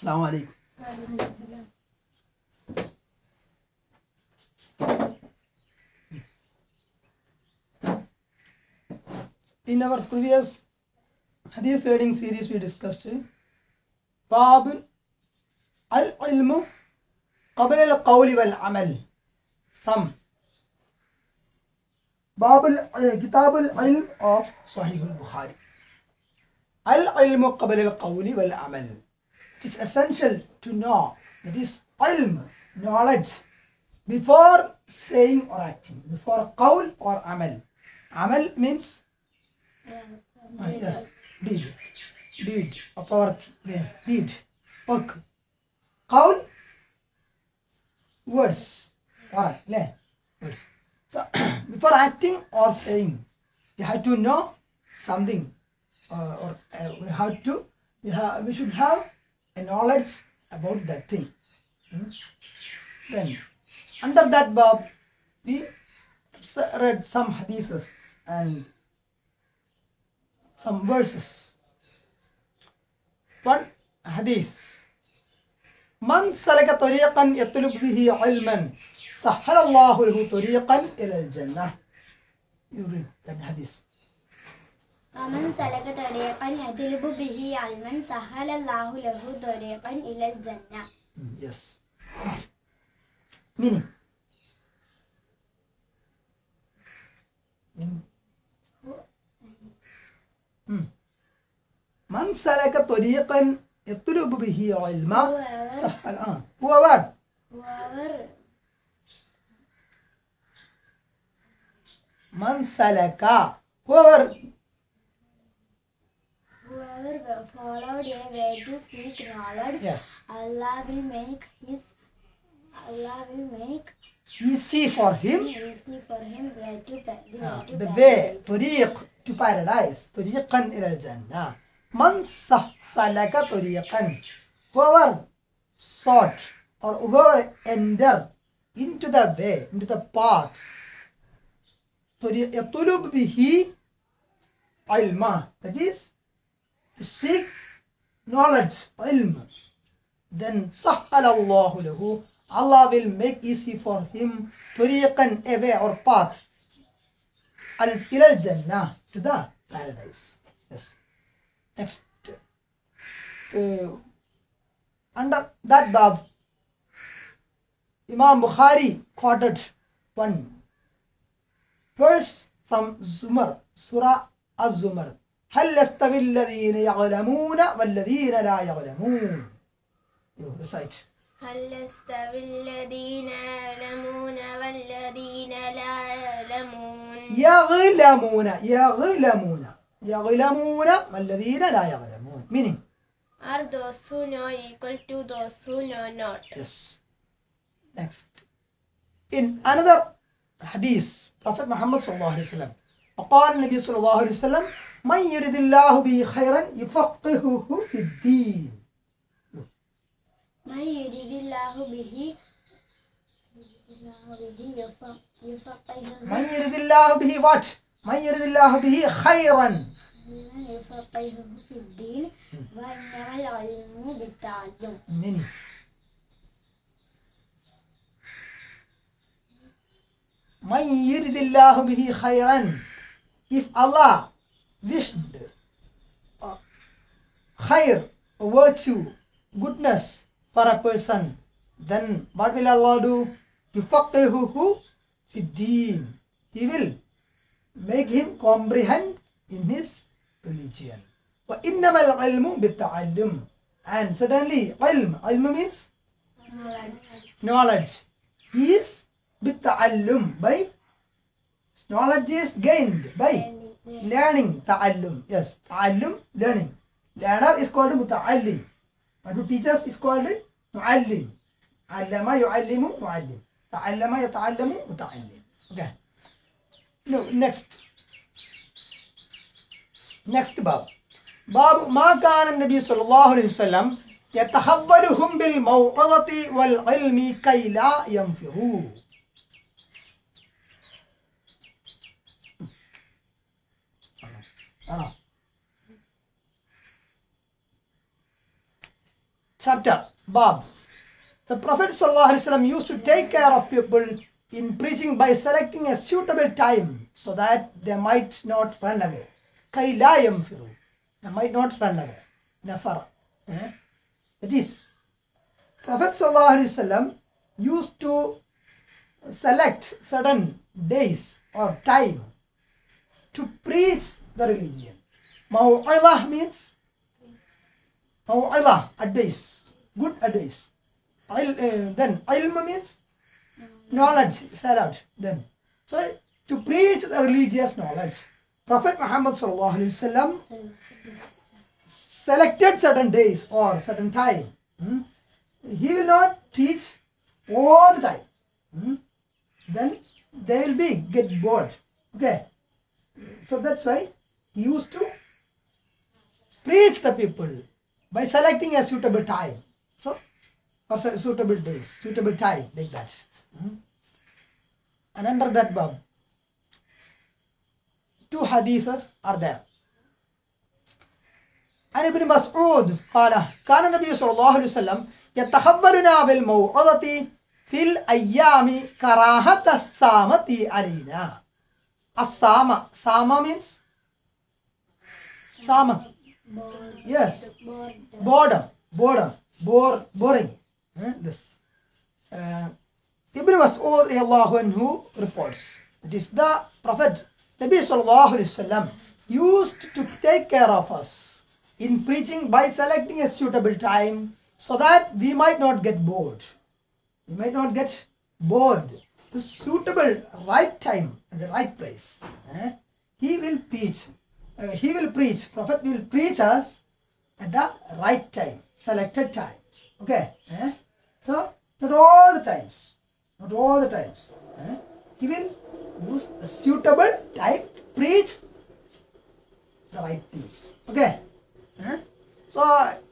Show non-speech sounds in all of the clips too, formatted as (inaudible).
السلام عليكم. In our previous hadith reading series we discussed باب العلم قبل القول والعمل. ثم باب كتاب العلم of صحيح البخاري العلم قبل القول والعمل. it is essential to know that is ilm knowledge before saying or acting before qawl or amal. Amal means uh, yes deed. Deed a part there deed work. Qawl words alright yeah, words. So (coughs) before acting or saying you have to know something uh, or uh, we have to we, have, we should have knowledge about that thing. Hmm? Then, under that bab, we s- read some hadiths and some verses. One hadith. من سلك طريقا يطلب به علما سهل الله له طريقا إلى الجنة. You read that hadith. ومن سلك طريقا يطلب به علما سهل الله له طريقا إلى الجنة Mm, Yes. Meaning. Meaning. Mm. من سلك طريقا يطلب به علما سهل آه. whoever whoever, من سلك whoever whoever followed a way to seek knowledge, yes Allah will make his Allah will make easy for him easy for him way to pa- the آه. way to the way paradise. طريق to paradise طريقا إلى الجنة من سه- سلك طريقا whoever sought or whoever entered into the way into the path طريق- يطلب به علما that is to seek knowledge, ilm, then sahhalallahu lahu, Allah will make easy for him tariqan, a way or path, al ilal jannah, to the paradise. Yes. Next. Uh, under that bab, Imam Bukhari quoted one verse from Zumar, Surah Az-Zumar, هل يستوي الذين يعلمون والذين لا يعلمون recite هل يستوي الذين يعلمون والذين لا يعلمون يعلمون يعلمون يعلمون والذين لا يعلمون meaning Are those who know equal to those who know not? Yes. Next. In another hadith, Prophet Muhammad sallallahu alaihi wasallam, وقال النبي صلى الله عليه وسلم من يرد الله به خيرا يفقهه في الدين. من يريد الله به من يرد الله به what? من يرد الله به خيرا. يفقهه في الدين وإنما العلم بالتعلم. meaning من يرد الله به خيرا؟ If Allah wished uh, khair virtue goodness for a person then what will Allah do يفقهه في الدين he will make him comprehend in his religion وإنما العلم بالتعلم and suddenly علم علم means knowledge knowledge is بالتعلم by knowledge is gained by learning تعلم yes تعلم learning learner is called متعلم but who teaches is called معلم علم يعلم معلم تعلم يتعلم متعلم okay no next next باب باب ما كان النبي صلى الله عليه وسلم يتحولهم بالموعظة والعلم كي لا ആണോ chapter, Bab. The Prophet ﷺ used to take care of people in preaching by selecting a suitable time so that they might not run away. كَيْ لَا يَنْفِرُوا They might not run away. Nafar. Eh? That is, Prophet ﷺ used to select certain days or time to preach the religion. Maw'ilah means Maw'ilah, advice, good advice. Il, uh, then ilm means knowledge, salat. Then, so to preach the religious knowledge, Prophet Muhammad wasallam selected certain days or certain time. hmm? He will not teach all the time. hmm? Then they will be get bored. Okay. So that's why he used to preach the people by selecting a suitable time. So or su- suitable days, suitable time, like that. Hmm? And under that bab, two hadiths are there. عن ابن مسعود قال كان النبي صلى الله عليه وسلم يتخبرنا بالموعظة في الأيام كراهة السامة علينا السامة سامة means Sama. Yes. Boredom. Boredom. Bore, boring. Eh? This. Uh, Ibn Mas'ud who reports. It is the Prophet Nabi Sallallahu Alaihi Wasallam used to take care of us in preaching by selecting a suitable time so that we might not get bored. We might not get bored. The suitable right time and the right place. Eh? He will preach uh, he will preach prophet will preach us at the right time, selected times. Okay. eh? So not all the times, not all the times. eh? He will use a suitable time to preach the right things. Okay. eh? So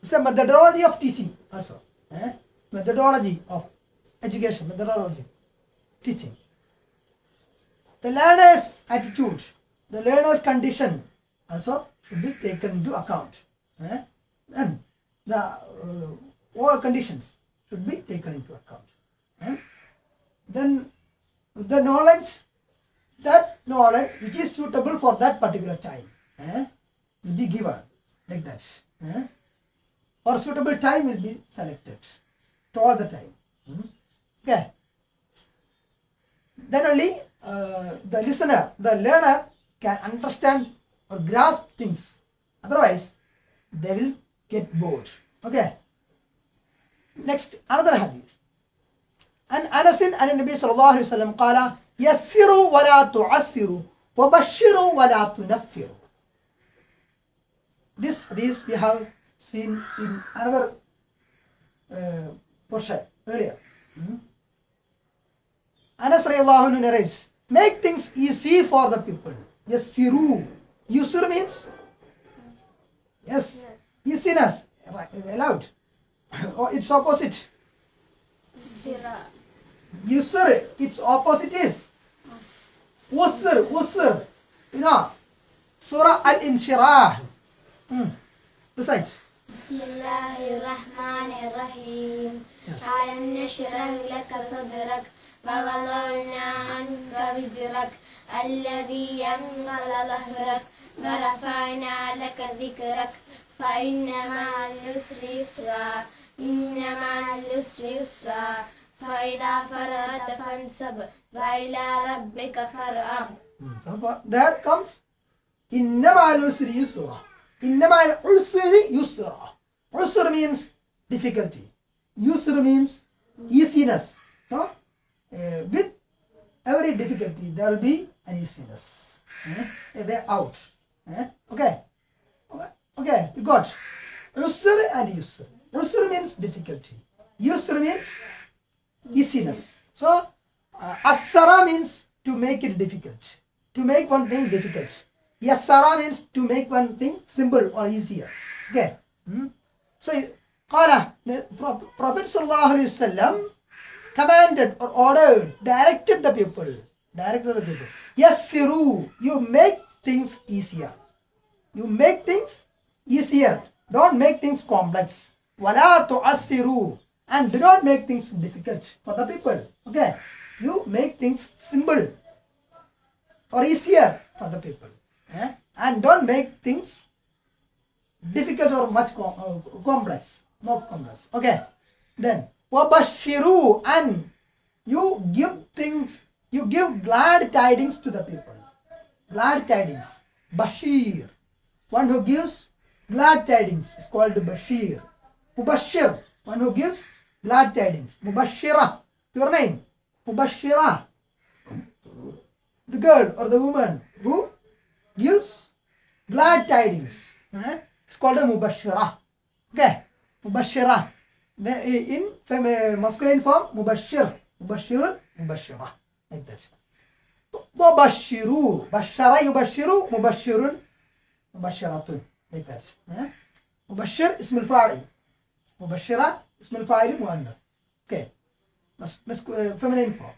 it's a methodology of teaching also. eh? Methodology of education, methodology, teaching. The learner's attitude, the learner's condition also should be taken into account. eh? And the uh, all conditions should be taken into account. eh? Then the knowledge, that knowledge which is suitable for that particular time, eh, will be given like that. eh? Or suitable time will be selected to all the time. hmm? Okay. Then only uh, the listener, the learner can understand or grasp things. Otherwise, they will get bored. Okay. Next, another hadith. عن أنس عن النبي صلى الله عليه وسلم قال يسروا ولا تعسروا وبشروا ولا تنفروا. This hadith we have seen in another uh, portion earlier. Hmm? Anas radiallahu anhu narrates, make things easy for the people. Yassiru. Yusur means? Yes. Easiness. Right. Allowed. (laughs) Or its opposite. Sira. Yusur. Its opposite is? Usr. Usr. You know. Surah Al-Inshirah. Hmm. Recite. بسم الله الرحمن الرحيم Yes. ألم نشرح لك صدرك ووضعنا عنك وزرك الذي ينقل ظهرك ورفعنا لك ذكرك فإن مع اليسر يسرا إن مع اليسر يسرا فإذا فرغت فانصب وإلى ربك فارغب Hmm. So for- there comes إنما العسر يسرا إنما العسر يسرا Usr means difficulty. Yusr means easiness. So, uh, with every difficulty, there will be and useless. Eh? they're out. Eh? Okay. okay. You got Usr and Yusr. Usr means difficulty. Yusr means easiness. So, uh, Asara means to make it difficult. To make one thing difficult. Yasara means to make one thing simple or easier. Okay. Hmm? So, Qala, Prophet Sallallahu Alaihi Wasallam commanded or ordered, directed the people. Directed the people. Yes, Firu, you make things easier. You make things easier. Don't make things complex. Wala to tu'assiru. And do not make things difficult for the people. Okay? You make things simple or easier for the people. Eh? And don't make things difficult or much com uh, complex. more complex. Okay? Then, wabashiru. And you give things you give glad tidings to the people. Glad tidings. Bashir. One who gives glad tidings is called Bashir. Mubashir. One who gives glad tidings. Mubashira. Your name. Mubashira. The girl or the woman who gives glad tidings. eh? It's called a Mubashira. Okay. Mubashira. In fem- masculine form, Mubashir. Mubashirun, Mubashira. That. وبشروا بشر يبشر مبشر مبشرة eh? مبشر اسم الفاعل مبشرة اسم الفاعل مؤنث okay مس... مس... feminine form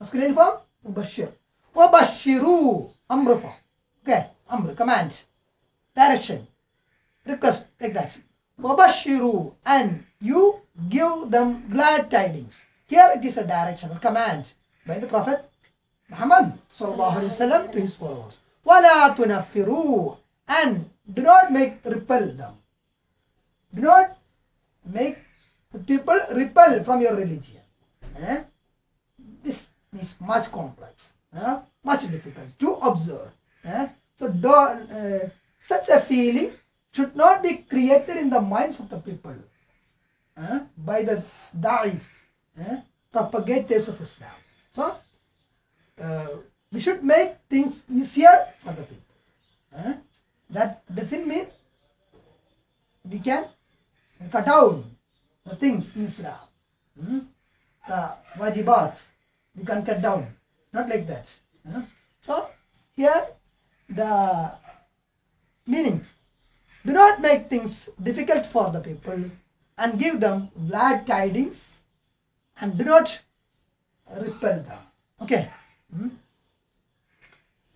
masculine form مبشر وبشروا أمر form okay أمر command direction request like that وبشروا and you give them glad tidings here it is a direction or command by the prophet Muhammad sallallahu alaihi wasallam to his followers. وَلَا تُنَفِّرُوا and do not make repel them. Do not make the people repel from your religion. Eh? This is much complex, eh? much difficult to observe. eh? So don't, uh, such a feeling should not be created in the minds of the people eh? by the da'is, eh? propagators of Islam. So uh, we should make things easier for the people. Eh? That doesn't mean we can cut down the things in Islam. Hmm? The wajibats, we can cut down. Not like that. eh? So, here the meanings. Do not make things difficult for the people and give them glad tidings and do not repel them. Okay. Hmm?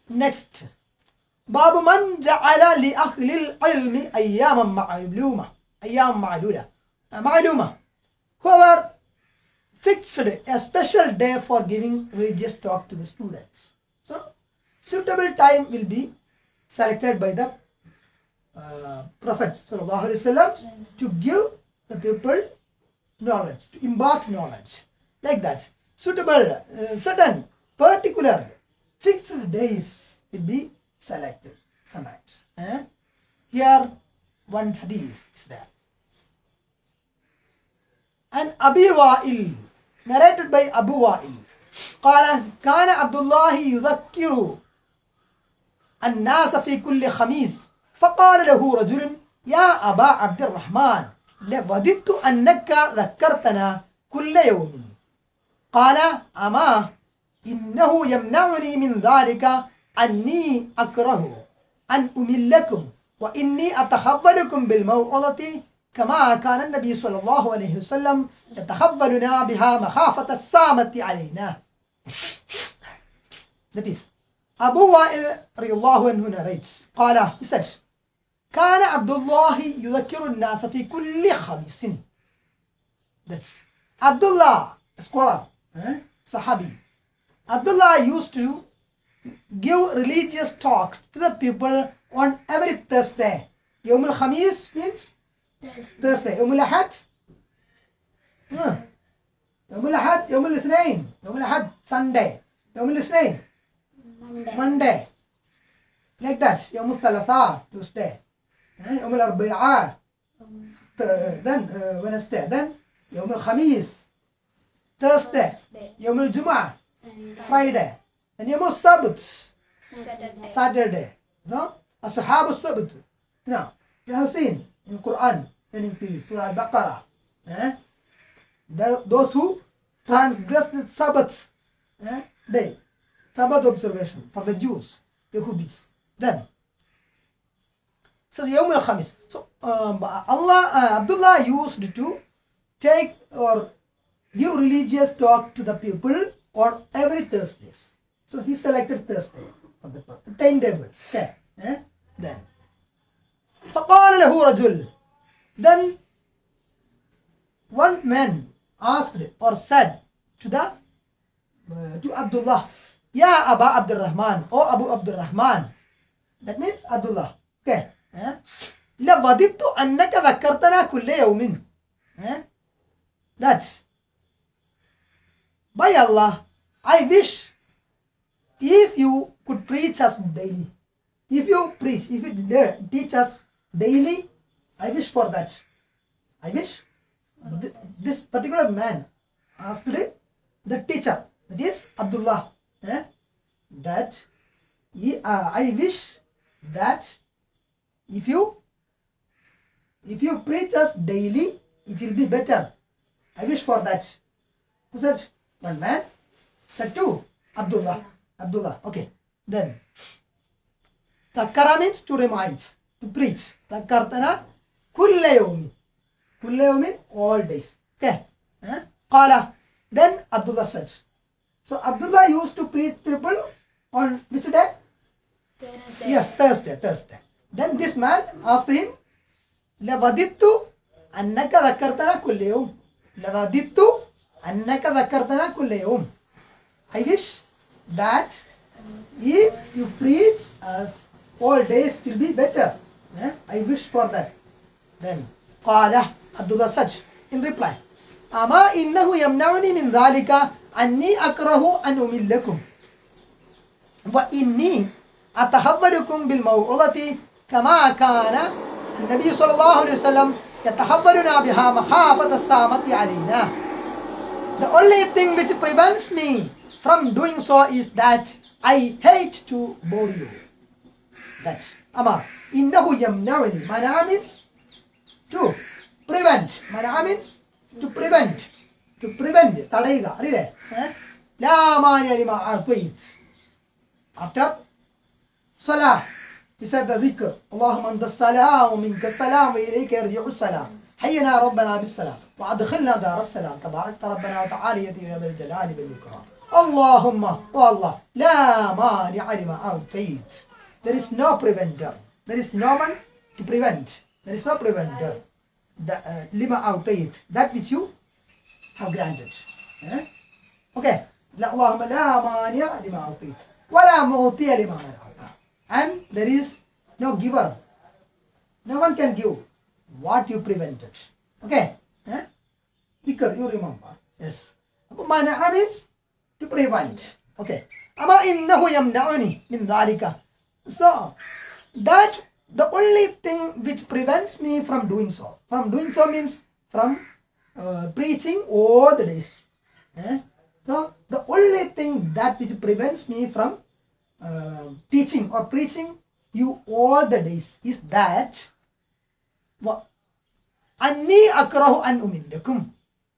Next. باب من جعل لأهل العلم أياما معلومة أيام معلولة معلومة whoever fixed a special day for giving religious talk to the students so suitable time will be selected by the uh, prophet sallallahu alaihi wasallam to give the people knowledge to impart knowledge like that suitable uh, certain particular fixed days will be selected sometimes. eh? Here one hadith is there. And Abi Wa'il, narrated by Abu Wa'il, قال كان عبد الله يذكر الناس في كل خميس فقال له رجل يا أبا عبد الرحمن لوددت أنك ذكرتنا كل يوم قال أما إنه يمنعني من ذلك أني أكره أن أملكم وإني أتخولكم بالموعظة كما كان النبي صلى الله عليه وسلم يتخولنا بها مخافة السامة علينا. That is Abu Wa'il الله عنه narrates قال he said كان عبد الله يذكر الناس في كل خميس. That's Abdullah scholar eh? Sahabi Abdullah used to give religious talk to the people on every Thursday. Yawm al-Khamis means Thursday. Yawm al-Ahad? Huh. Yawm al-Ahad, Yawm al-Ithnain. Yawm al-Ahad, Sunday. Yawm al-Ithnain, Monday. Monday. Like that. Yawm al-Thalatha, Tuesday. Eh, Yawm al-Arbi'a, th- then uh, Wednesday. Then Yawm al-Khamis, Thursday. Thursday. Yawm al-Jum'ah, Friday. And Yawm al-Sabt, Saturday. Saturday. No? Ashab al-Sabt. Now, you have seen in Quran, reading series, Surah Al-Baqarah. Eh? There, those who transgress the Sabbath eh, day, Sabbath observation for the Jews, Yehudis. Then, so Yawm al-Khamis. So, um, Allah, uh, Abdullah used to take or give religious talk to the people on every Thursdays. So he selected Thursday for the timetable. Okay. Eh? Then. فقال له رجل then one man asked or said to the uh, to Abdullah, Ya Aba Abdul Rahman, O Abu Abdul Rahman. That means Abdullah. Okay. Eh? لوددت أنك ذكرتنا كل يوم. Eh? That by Allah, I wish if you could preach us daily. If you preach, if you teach us daily, I wish for that. I wish th- this particular man asked the teacher, that is Abdullah, eh, that he, uh, I wish that if you if you preach us daily, it will be better. I wish for that. Who said? One man said to Abdullah. Abdullah. Okay. Then Takkara means to remind, to preach. Takkartana kulla yawmi. Kulla yawmin all days. Okay. Eh? Qala. Then Abdullah said. So Abdullah used to preach people on which day? Thursday. Yes, Thursday, Thursday. Then this man asked him, لوددت أنك ذكرتنا كل يوم. لوددت أنك ذكرتنا كل يوم. I wish that if you preach us all days will be better. Eh? I wish for that. Then قال Abdullah said in reply أما إنه يمنعني من ذلك أني أكره أن أملكم وإني أتحولكم بالموعظة كما كان النبي صلى الله عليه وسلم يتحولنا بها مخافة السامة علينا The only thing which prevents me from doing so is that I hate to bore you. That Ama Innahu yamnawani. Mana means to prevent. Mana means to prevent. To prevent. തടയുക അറിയില്ലേ ലാമാനിയലിമ അൽക്കുയിൻ After salah. The dhikr اللهم أنت السلام ومنك السلام وإليك يرجع السلام. حينا ربنا بالسلام. وأدخلنا دار السلام. تباركت ربنا وتعالى يا ذا الجلال والإكرام. اللهم والله لا مانع لما أعطيت there is no preventer. There is no one to prevent. There is no preventer. The, uh, لما أعطيت that which you have granted. Eh? okay. لا اللهم لا مانع لما أعطيت ولا معطي لما منعت. and there is no giver. No one can give what you prevented. Okay? Eh? Because you remember. Yes. Mana'a means to prevent. Okay. Ama innahu yamna'uni min dhalika. So, that the only thing which prevents me from doing so. From doing so means from uh, preaching all the days. Eh? So, the only thing that which prevents me from um, uh, teaching or preaching you all the days is that Anni akrahu an umindakum.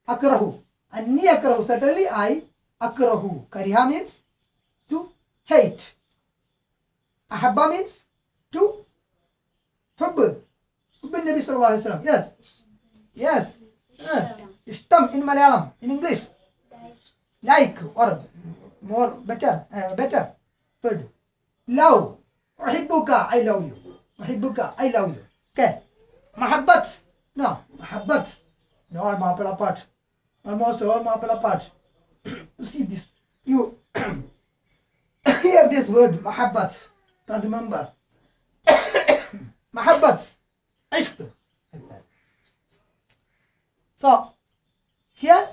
Akrahu. Anni akrahu. Certainly I akrahu. Kariha means to hate. Ahabba means to hubb. Hubb Nabi sallallahu alayhi wa sallam. Yes. Yes. Ah. Istam in Malayalam. In English. Like or more better. Uh, better. Good. Love. Uhibbuka, I love you. Uhibbuka, I love you. Okay. Mahabbat. No, Mahabbat. No, Mapala part. Almost all Mapala part. (coughs) See this. You (coughs) hear this word, Mahabbat. Don't remember. (coughs) Mahabbat. Ishq. here. So, here,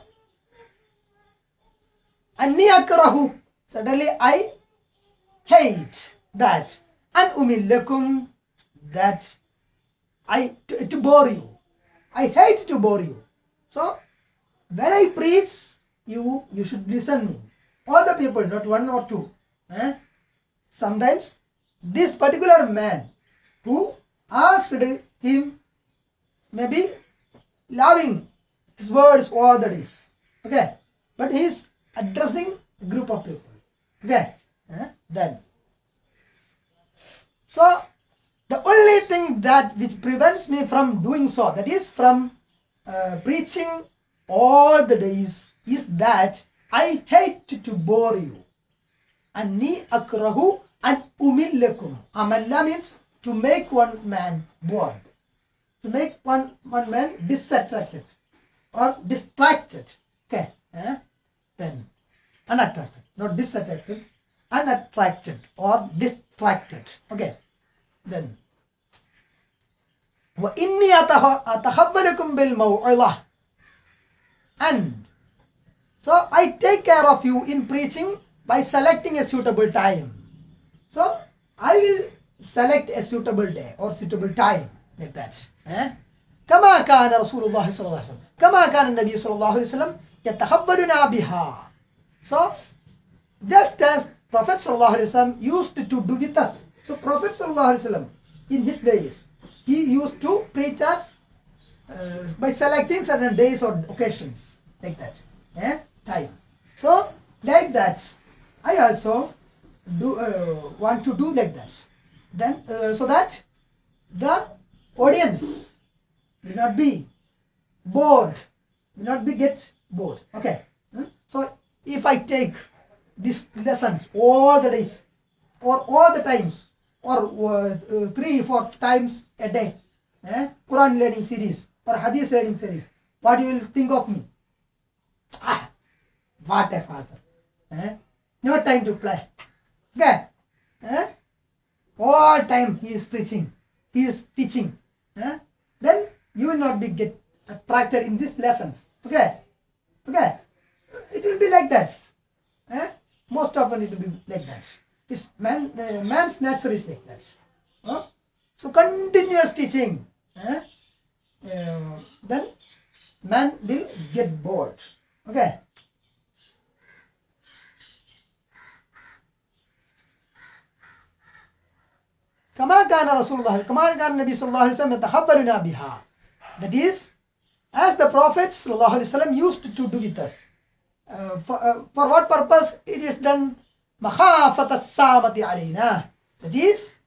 Anni Akrahu. Suddenly I hate that and umillakum that I to, to bore you. I hate to bore you. So when I preach, you you should listen me. All the people, not one or two. Eh? Sometimes this particular man who asked him maybe loving his words all that is. Okay, but he is addressing a group of people. Okay. Eh? then. So the only thing that which prevents me from doing so, that is from uh, preaching all the days, is that I hate to bore you. Anni akrahu and umillakum. Amalla means to make one man bored, to make one, one man disattracted or distracted. Okay, eh? then unattracted, not disattracted, unattracted or distracted. Okay. Then وإني أتخ- أتخبركم بالموعظة and so I take care of you in preaching by selecting a suitable time. So I will select a suitable day or suitable time like that. eh? كما كان رسول الله صلى الله عليه وسلم كما كان النبي صلى الله عليه وسلم يتخبرنا بها. So just as Prophet ﷺ used to do with us. So Prophet ﷺ in his days, he used to preach us uh, by selecting certain days or occasions like that. Eh? Time. So like that, I also do uh, want to do like that. Then uh, so that the audience will not be bored, will not be get bored. Okay. Hmm? So if I take these lessons all the days or all the times or uh, uh, three four times a day. Eh? quran learning series or hadith learning series. What you will think of me? Ah what a father. Eh? no time to play. Okay eh? all time he is preaching he is teaching. Eh? then you will not be get attracted in these lessons. Okay? Okay? It will be like that. Eh? most often it will be like that it's man uh, man's nature is like that huh? so continuous teaching eh? uh, then man will get bored okay كما كان رسول الله كما كان النبي صلى الله عليه وسلم يتخبرنا بها that is as the prophet صلى الله عليه وسلم used to do with us uh, for, uh, for what purpose it is done مخافة السامة علينا that is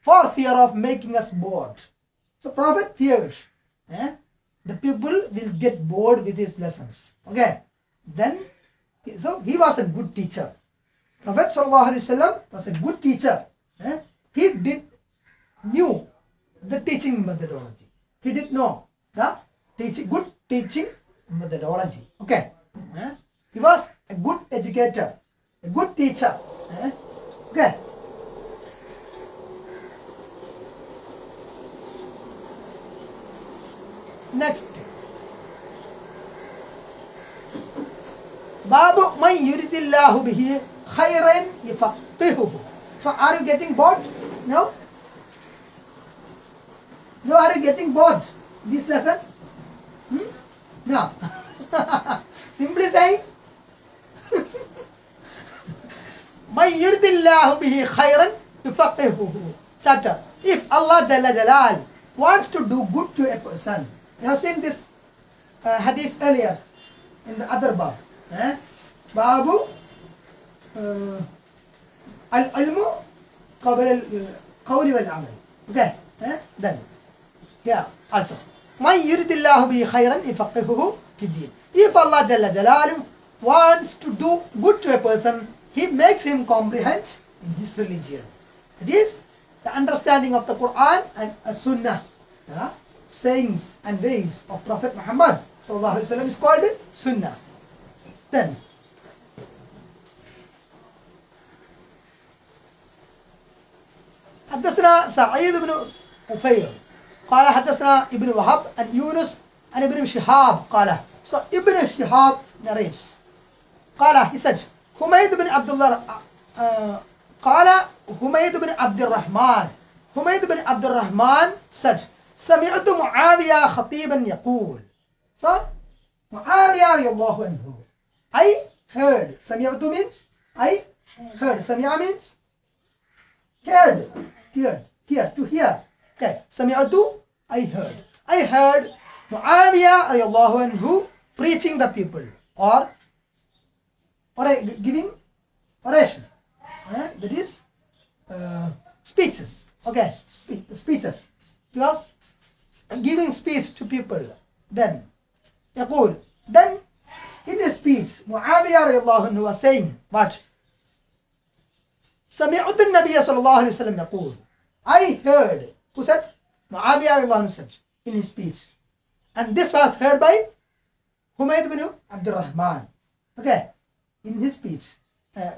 for fear of making us bored so prophet feared eh? the people will get bored with his lessons okay then so he was a good teacher prophet sallallahu alaihi wasallam was a good teacher eh? he did knew the teaching methodology he did know the teaching good teaching methodology okay eh? He was a good educator a good teacher eh? okay next babu man yuridillahu bihi khairan yafaqihuhu so are you getting bored no no are you getting bored this lesson hmm? no simply saying chapter if allah jalla jalal wants to do good to a person you have seen this uh, hadith earlier in the other bab eh? babu uh, قبل القول والعمل okay eh? then here also من يريد الله به خيرا يفقهه في الدين if Allah Jalla Jalaluhu wants to do good to a person he makes him comprehend in his religion it is the understanding of the Quran and a Sunnah yeah? sayings and ways of Prophet Muhammad sallallahu alaihi wasallam is called Sunnah then حدثنا سعيد بن أفير قال حدثنا ابن وهب عن يونس عن ابن شهاب قال so ابن شهاب narrates قال he said حميد بن عبد الله uh, قال حميد بن عبد الرحمن. حميد بن عبد الرحمن said سمعت معاوية خطيبا يقول. so معاوية رضي الله عنه. I heard. سمعت means I heard. سمع means heard. Heard. Hear to hear. Okay. سمعت؟ I heard. I heard Muawiyah رضي الله عنه preaching the people. Or or a, giving oration eh? that is uh, speeches okay spe- speeches because giving speech to people then يقول then in a speech معاوية رضي الله عنه was saying what سمعت النبي صلى الله عليه وسلم يقول I heard who said معاوية رضي الله عنه said in his speech and this was heard by Humayd bin Abdul Rahman. Okay, in his speech, uh,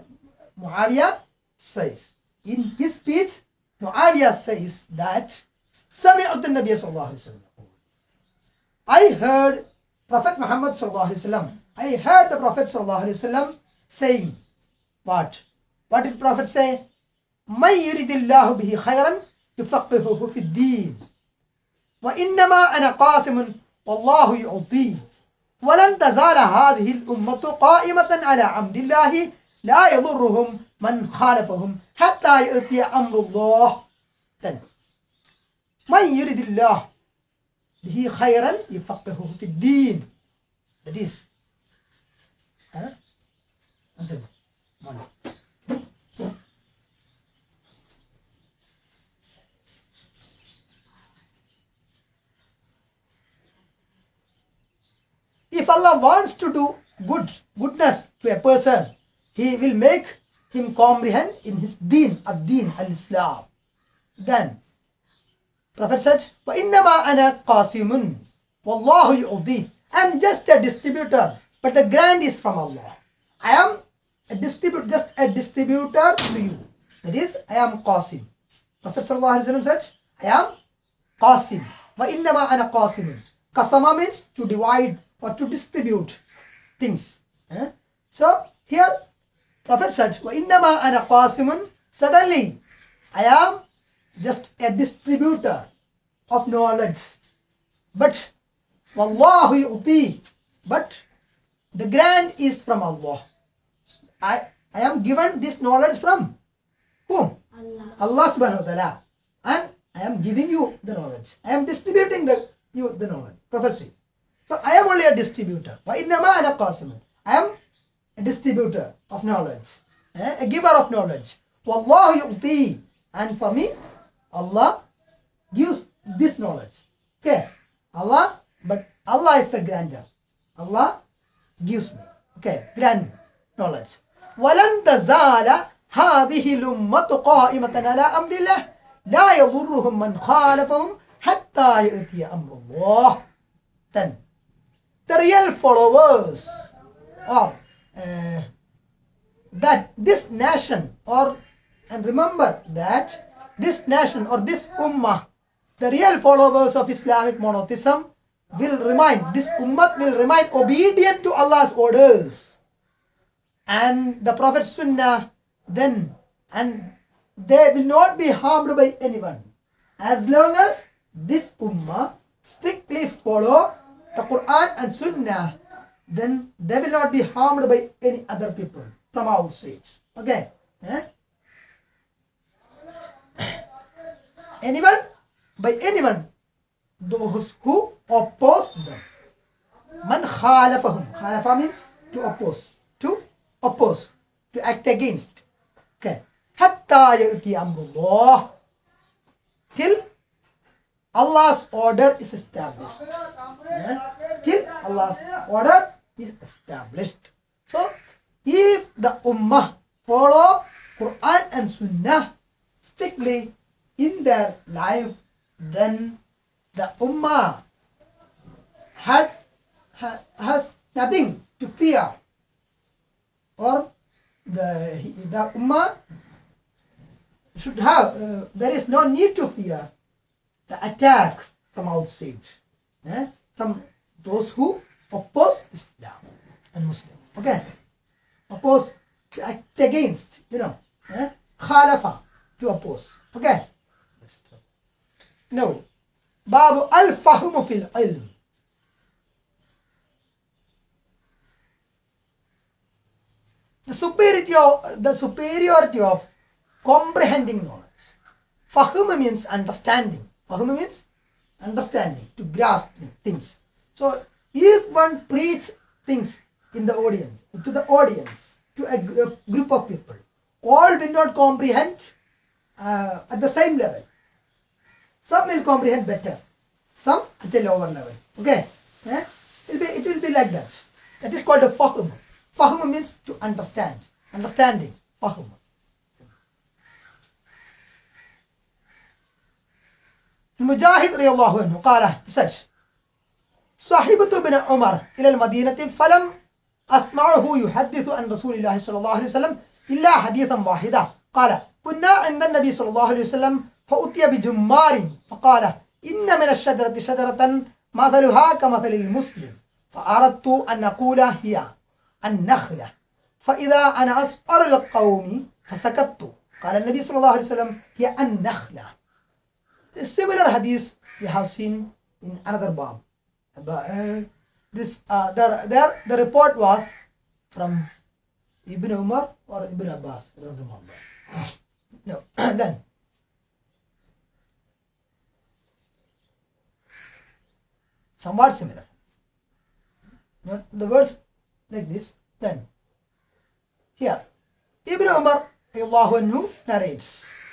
Muawiyah says, in his speech, Muawiyah says that سمعت النبي صلى الله عليه وسلم يقول I heard Prophet Muhammad صلى الله عليه وسلم I heard the Prophet صلى الله عليه وسلم saying what? What did Prophet say? من يريد الله به خيرا يفقهه في الدين وإنما أنا قاسم والله يعطي ولن تزال هذه الأمة قائمة على عمد الله. لا يضرهم من خالفهم حتى يأتي أمر الله. Then, من يريد الله به خيرا يفقهه في الدين. That is. Huh? If Allah wants to do good goodness to a person, He will make him comprehend in his deen, ad-deen, al-Islam. Then, Prophet said, وَإِنَّمَا أَنَا قَاسِمٌ وَاللَّهُ يُعْطِي I'm just a distributor, but the grant is from Allah. I am a distributor, just a distributor to you. That is, I am Qasim. Prophet ﷺ said, I am Qasim. وَإِنَّمَا أَنَا قَاسِمٌ Qasama means to divide or to distribute things. Eh? So here Prophet said, وَإِنَّمَا أَنَا قَاسِمٌ Suddenly, I am just a distributor of knowledge. But وَاللَّهُ يُؤْتِي But the grant is from Allah. I, I am given this knowledge from whom? Allah. Allah subhanahu wa ta'ala. And I am giving you the knowledge. I am distributing the you the knowledge. Prophecy. So I am only a distributor. وَإِنَّمَا أَنَا قَاسِمٌ I am a distributor of knowledge. eh, A giver of knowledge. وَاللَّهُ يُؤْتِي And for me, Allah gives this knowledge. Okay. Allah, but Allah is the grantor. Allah gives me. Okay, grant knowledge. ولن تزال هذه الأمة قائمة على أمر الله لا يضرهم من خالفهم حتى يأتي أمر الله. Then, the real followers or uh, that this nation or and remember that this nation or this ummah the real followers of Islamic monotheism will remain this ummah will remain obedient to Allah's orders. And the Prophet's sunnah then and they will not be harmed by anyone. As long as this ummah strictly follow the Quran and sunnah then they will not be harmed by any other people from outside okay? Eh? (coughs) anyone? By anyone. Those who oppose them. Man khalafahum. Khalafa means to oppose. To oppose. To act against. Okay? Hatta ya'ti amrullah. Till Allah's order is established Eh? till Allah's order is established so if the ummah follow Quran and Sunnah strictly in their life, then the ummah had, ha, has nothing to fear, or the the ummah should have. Uh, there is no need to fear the attack from outside, eh? from those who oppose Islam and Muslim. Okay? Oppose, act against, you know. Eh? Khalafa, to oppose. Okay? No, Babu al-Fahmu fil ilm. The superiority of, the superiority of comprehending knowledge. Fahum means understanding. Fahum means understanding, to grasp things. So if one preach things in the audience, to the audience, to a, group of people, all will not comprehend uh, at the same level. Some will comprehend better, some at a lower level. Okay? Eh? It, will be, it will be like that. That is called a fahum. Fahum means to understand. Understanding. Fahum. Mujahid radiallahu anhu قال said صحبت ابن عمر إلى المدينة فلم أسمعه يحدث عن رسول الله صلى الله عليه وسلم إلا حديثا واحدا قال كنا عند النبي صلى الله عليه وسلم فأتي بجمار فقال إن من الشجرة شجرة مثلها كمثل المسلم. فأردت أن أقول هي النخلة. فإذا أنا أسأل القوم فسكت. قال النبي صلى الله عليه وسلم هي النخلة. Similar hadith we have seen in another bab. But, uh, this uh, there, there the report was from Ibn Umar or Ibn Abbas. I don't remember. (coughs) No. (coughs) then somewhat similar. Not the words like this. Then here Ibn Umar anhu narrates.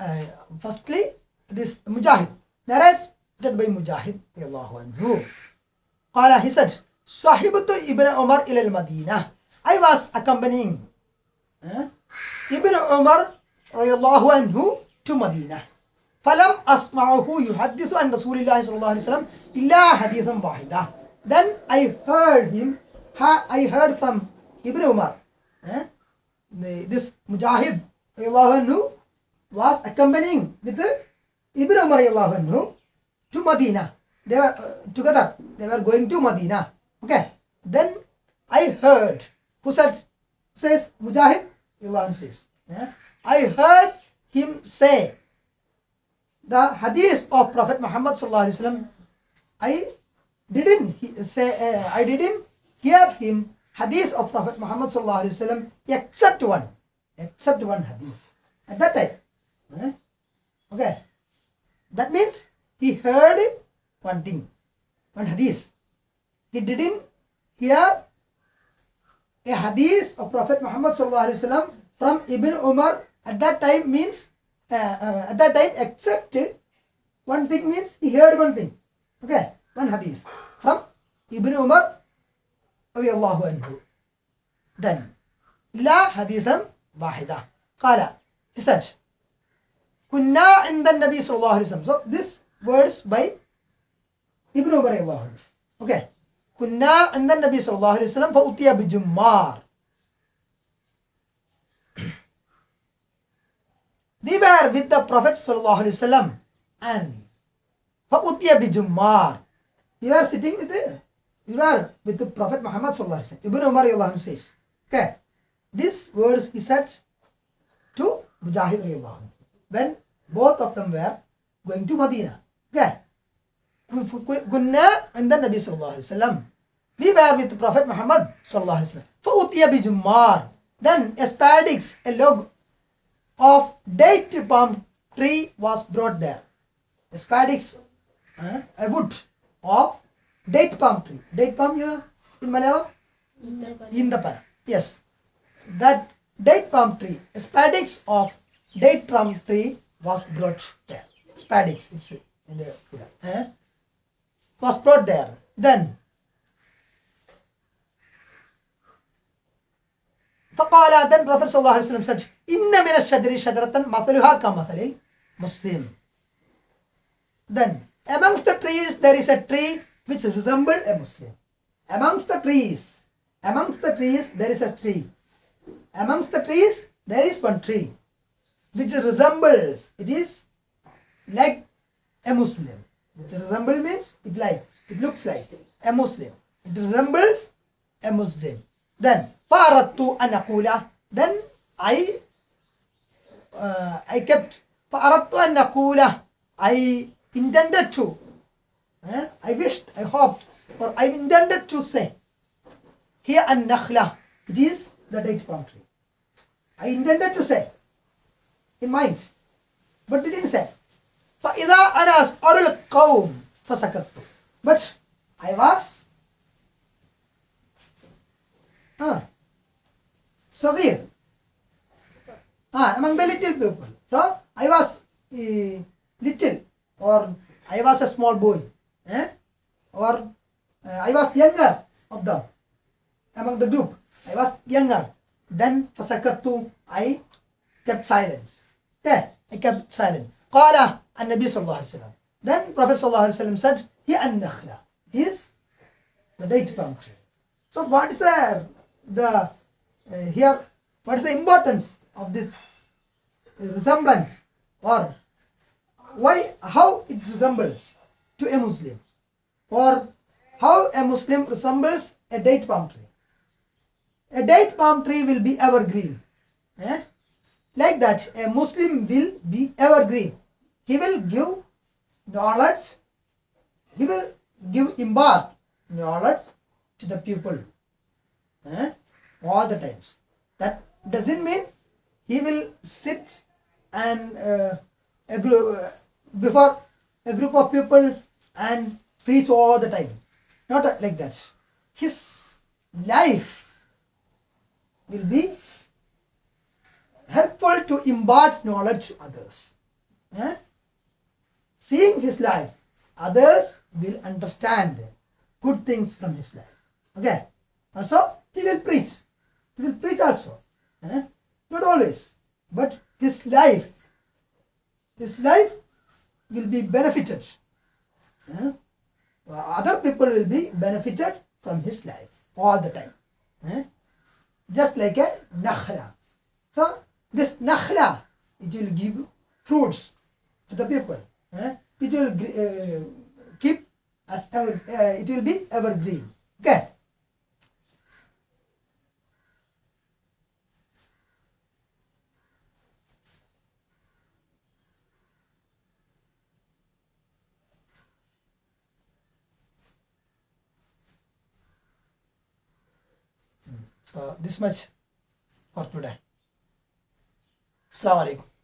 Uh, firstly, this Mujahid narrates by Mujahid radiallahu anhu. قال he said صاحبت ابن عمر إلى المدينة I was accompanying uh, Ibn Umar radiallahu anhu to Medina فلم أسمعه يحدث عن رسول الله صلى الله عليه وسلم إلا حديثا واحدا then I heard him ha- I heard from Ibn Umar eh, the, this Mujahid radiallahu anhu was accompanying with Ibn Umar anhu to Medina. They were uh, together. They were going to Medina. Okay. Then I heard who said says Mujahid anhu says. Eh, I heard him say the hadith of Prophet Muhammad sallallahu alaihi wasallam. I didn't say uh, I didn't hear him hadith of Prophet Muhammad sallallahu alaihi wasallam except one. Except one hadith. At that time? okay that means he heard one thing one hadith he didn't hear a hadith of Prophet Muhammad sallallahu alaihi wasallam from Ibn Umar at that time means uh, uh, at that time except one thing means he heard one thing okay one hadith from Ibn Umar رضي anhu then لا حديثا واحدا قال he said كنا عند النبي صلى الله عليه وسلم so this words by Ibn Umar رضي الله عنه okay كنا عند النبي صلى الله عليه وسلم فأتي بجمار we were with the Prophet sallallahu alaihi wasallam and فأتي بجمار we were sitting with the we were with the Prophet Muhammad sallallahu alaihi wasallam Ibn Umar radiallahu anhu says okay this words he said to Mujahid radiallahu anhu when both of them were going to Medina okay كنا عند النبي صلى الله عليه وسلم we were with the Prophet Muhammad صلى الله عليه وسلم فأتي بجمار then a spadix a log of date palm tree was brought there. A spadix, uh, a wood of date palm tree. Date palm, you know, in Malayalam? Indapana. Yes. That date palm tree, a spadix of date palm tree was brought there. Spadix, it's in the uh, was brought there. Then فقال then Prophet صلى الله عليه وسلم said إن من الشجر شجرة مثلها كمثل مسلم then amongst the trees there is a tree which resembles a Muslim amongst the trees amongst the trees there is a tree amongst the trees there is one tree which resembles it is like a Muslim which resemble means it like it looks like a Muslim it resembles a Muslim then فأردت أن أقول then I uh, I kept فأردت أن أقول I intended to eh, I wished I hoped or I intended to say here النخلة it is the date palm tree I intended to say in mind but didn't say فإذا أنا أسأل القوم فسكت but I was ah, صغير ah, among the little people so I was uh, little or I was a small boy eh? or uh, I was younger of them among the group I was younger then فسكت I kept silent okay I kept silent قال النبي صلى الله عليه وسلم then Prophet صلى الله عليه وسلم said هي النخلة it is the date palm tree so what is the the uh, here what is the importance of this resemblance or why how it resembles to a Muslim or how a Muslim resembles a date palm tree a date palm tree will be evergreen eh? Like that a Muslim will be evergreen. He will give knowledge he will give impart knowledge to the people eh? all the times. That doesn't mean he will sit and uh, a group, uh, before a group of people and preach all the time. Not like that. His life will be helpful to impart knowledge to others. Eh? seeing his life others will understand good things from his life. Okay. Also he will preach. He will preach also. Eh? not always. But his life his life will be benefited. Eh? other people will be benefited from his life all the time. Just like a nakhla. So this nakhla it will give fruits to the people eh? it will uh, keep as ever, uh, it will be evergreen okay So this much for today. Assalamu alaikum.